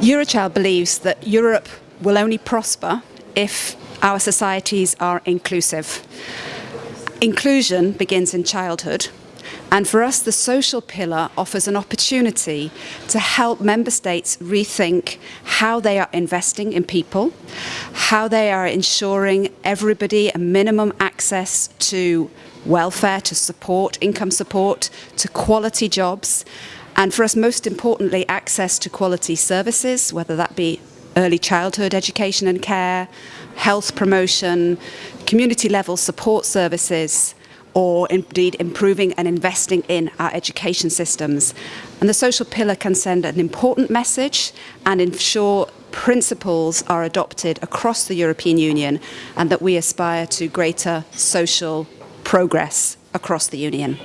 Eurochild believes that Europe will only prosper if our societies are inclusive. Inclusion begins in childhood and for us the social pillar offers an opportunity to help member states rethink how they are investing in people, how they are ensuring everybody a minimum access to welfare, to support, income support, to quality jobs and for us most importantly access to quality services, whether that be early childhood education and care, health promotion, community level support services, or indeed improving and investing in our education systems. And the social pillar can send an important message and ensure principles are adopted across the European Union and that we aspire to greater social progress across the Union.